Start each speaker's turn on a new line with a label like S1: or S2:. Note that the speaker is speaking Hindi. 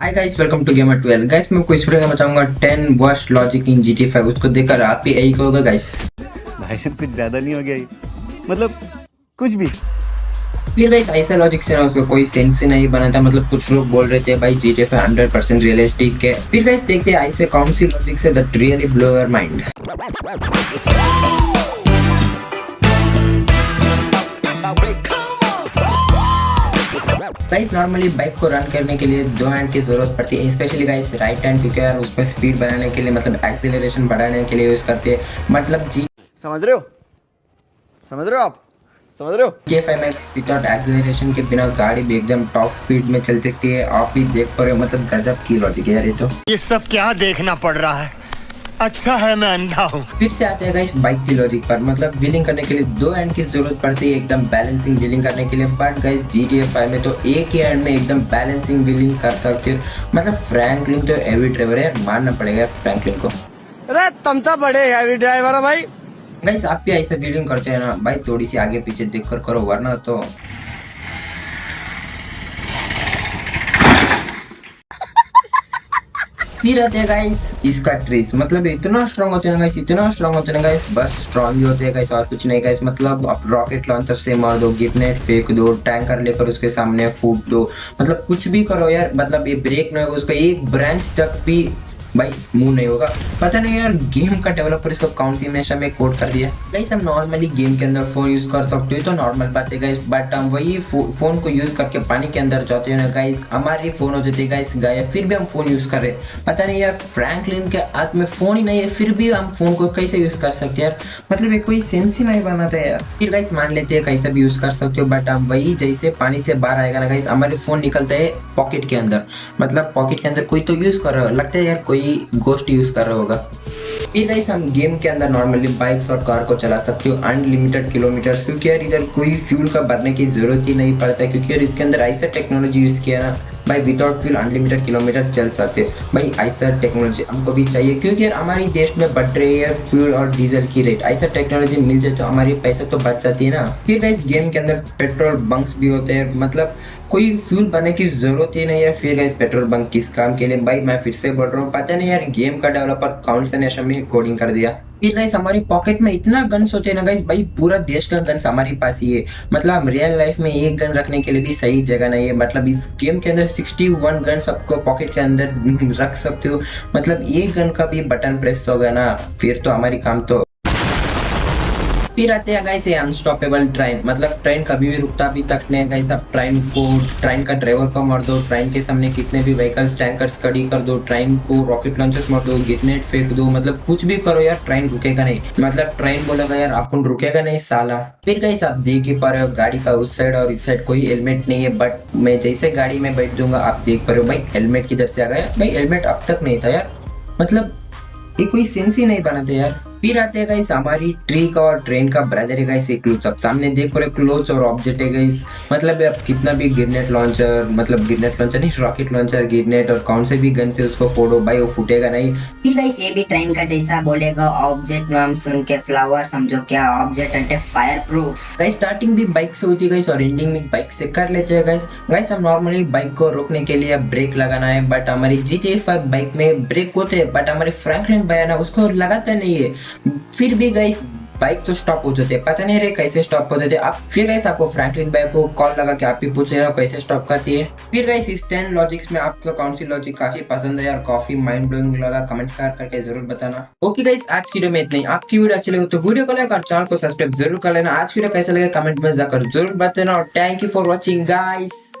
S1: Hi guys welcome to gamer 12 guys मैं आपको इस वीडियो में बताऊँगा 10 वर्स्ट लॉजिक इन जीटी 5 उसको देखकर आप भी यही कहोगे गाइस
S2: भाई साहब कुछ ज़्यादा नहीं हो गया ये। मतलब कुछ भी।
S1: फिर गाइस ऐसा लॉजिक से ना उसको कोई सेंस ही नहीं बना था। मतलब कुछ लोग बोल रहे थे भाई जीटी 5 100% रियलिस्टिक है। फिर गाइस देखते हैं ऐसे कौन सी लॉजिक से that really blow your mind guys normally bike को रन करने के लिए दो हैंड की ज़रूरत पड़ती है स्पेशली गाइस राइट हैंड क्योंकि यार उस पर स्पीड बनाने के लिए मतलब एक्सीलरेशन बढ़ाने के लिए यूज़ करते हैं। मतलब जी
S3: समझ रहे हो? समझ रहे हो आप? समझ रहे हो?
S1: के फाइव में विदाउट एक्सीलरेशन के बिना गाड़ी भी एकदम टॉप स्पीड में चल सकती है। आप भी देख पा रहे हो मतलब गजब की लॉजिक है यार ये तो।
S4: ये सब क्या देखना पड़ रहा है? अच्छा है मैं अंधा हूँ।
S1: फिर से आते हैं गाइस बाइक की लॉजिक पर। मतलब व्हीलिंग करने के लिए दो हैंड की ज़रूरत पड़ती है एकदम बैलेंसिंग व्हीलिंग करने के लिए। But guys G T F में तो एक ही हैंड में एकदम बैलेंसिंग व्हीलिंग कर सकते हो। मतलब फ्रैंकलिन तो एवी ड्राइवर है मानना पड़ेगा फ्रैंकलिन को।
S3: अरे तुम तो बड़े हैवी ड्राइवर हो भाई।
S1: गाइस आप भी ऐसा व्हीलिंग करते हैं ना भाई थोड़ी सी आगे पीछे देख कर करो वरना तो फिर रहते हैं गाइस इसका ट्रेस मतलब इतना स्ट्रांग होते हैं गाइस इतना स्ट्रॉन्ग होते हैं गाइस बस स्ट्रॉन्ग ही होते हैं गाइस और कुछ नहीं गाइस मतलब आप रॉकेट लॉन्चर से मार दो गिटनेट फेंक दो टैंकर लेकर उसके सामने फूट दो. मतलब कुछ भी करो यार मतलब ये ब्रेक नहीं होगा, उसका एक ब्रांच तक भी भाई मूव नहीं होगा। पता नहीं यार गेम का डेवलपर इसको कौन सी हमेशा में कोड कर दिया? गाइस हम नॉर्मली गेम के अंदर फ़ोन यूज़ कर सकते हो तो नॉर्मल बात है गाइस बट हम वही फ़ोन को यूज़ करके पानी के अंदर जाते हैं ना गाइस हमारी फ़ोन हो जाती है गाइस गायब। फिर भी हम फ़ोन यूज़ कर रहे पता नहीं यार फ्रैंकलिन के हाथ में फ़ोन ही नहीं है, फिर भी हम फ़ोन को कैसे यूज़ कर सकते यार? मतलब ये कोई सेंस ही नहीं बनाता यार। फिर गाइस मान लेते हैं कैसे भी यूज़ कर सकते हो बट हम वही जैसे पानी से बाहर आएगा ना गाइस हमारे फ़ोन निकलता है पॉकेट के अंदर। मतलब पॉकेट के अंदर कोई तो यूज़ कर रहा लगता है यार, कोई गोस्ट यूज़ कर रहा होगा। गाइस हम गेम के अंदर नॉर्मली बाइक्स और कार को चला सकते हो अनलिमिटेड किलोमीटर्स क्योंकि यार इधर कोई फ्यूल का भरने की ज़रूरत ही नहीं पड़ता है क्योंकि यार इसके अंदर ऐसा टेक्नोलॉजी यूज़ किया ना भाई विदाउट फ्यूल अनलिमिटेड किलोमीटर चल सकते। भाई ऐसा टेक्नोलॉजी हमको भी चाहिए, क्योंकि यार हमारे देश में बढ़ रही है फ्यूल और डीजल की रेट ऐसा टेक्नोलॉजी मिल जाए तो हमारी पैसे तो बच जाती है ना। फिर इस गेम के अंदर पेट्रोल बंक्स भी होते हैं मतलब कोई फ्यूल भरने की ज़रूरत ही नहीं है। फिर इस पेट्रोल बंक किस काम के लिए? भाई, मैं फिर से बोल रहा हूँ, पता नहीं यार गेम का डेवलपर कौन से नेशन में कोडिंग कर दिया? गाइस हमारी पॉकेट में इतना गन्स होते हैं ना गाइस भाई, पूरा देश का गन्स हमारे पास ही है। मतलब रियल लाइफ में एक गन रखने के लिए भी सही जगह नहीं है। मतलब इस गेम के अंदर 61 गन्स आपको पॉकेट के अंदर रख सकते हो। मतलब एक गन का भी बटन प्रेस होगा ना, फिर तो हमारी काम तो फिर आते हैं गाइस अनस्टॉपेबल ट्रेन मतलब ट्रेन कभी भी रुकता भी तक नहीं गाइस आप ट्रेन को ट्रेन का ड्राइवर को मार दो ट्रेन के सामने कितने भी व्हीकल्स टैंकर्स खड़ी कर दो ट्रेन को रॉकेट लॉन्चर्स मार दो गिटनेट फेंक दो मतलब कुछ भी करो यार ट्रेन रुकेगा नहीं. मतलब ट्रेन बोलेगा यार आपको रुकेगा नहीं, साला. फिर गाइस आप देख ही पा रहे हो, गाड़ी का उस साइड और इस साइड कोई हेलमेट नहीं है बट मैं जैसे गाड़ी में बैठ दूँगा आप देख पा रहे हो, भाई हेलमेट किधर से आ गया? भाई हेलमेट अब तक नहीं था यार. मतलब ये कोई सेंस ही नहीं बनाते यार. फिर आते हैं गाइस हमारी ट्री का और ट्रेन का ब्रदर है गाइस एक क्लोज सामने देख रहे क्लोज और ऑब्जेक्ट है गाइस मतलब आप कितना भी गिरनेट लॉन्चर मतलब गिरनेट लॉन्चर नहीं रॉकेट लॉन्चर गिरनेट और कौन से भी गन से उसको फोड़ो भाई वो फूटेगा नहीं।
S5: फिर गाइस ये भी ट्रेन का जैसा बोलेगा ऑब्जेक्ट नाम सुन के फ्लावर समझो क्या ऑब्जेक्ट अंटे फायर प्रूफ
S1: गाइस स्टार्टिंग भी बाइक से होती है गाइस और एंडिंग भी बाइक से कर लेते हैं गाइस गाइस हम नॉर्मली बाइक को रोकने के लिए ब्रेक लगाना है बट हमारी जी टी बाइक में ब्रेक होते हैं बट हमारे फ्रैंकलिन बाय ना उसको लगाते नहीं है। फिर भी गाइस बाइक तो स्टॉप हो जाते पता नहीं रहे कैसे स्टॉप होते थे आप फिर गाइस आपको फ्रैंकलिन बाइक को कॉल लगा के आप भी पूछ रहे हो कैसे स्टॉप करती है। फिर गाइस इस टेन लॉजिक्स में आपको कौन सी लॉजिक काफ़ी पसंद है और काफ़ी माइंड ब्लोइंग लगा कमेंट कर करके ज़रूर बताना। ओके गाइस आज की वीडियो में इतना आपकी वीडियो अच्छी लगे तो वीडियो को लाइक और चैनल को सब्सक्राइब ज़रूर कर लेना। आज की वीडियो कैसा लगे कमेंट में जाकर ज़रूर बताना। और thank you for watching guys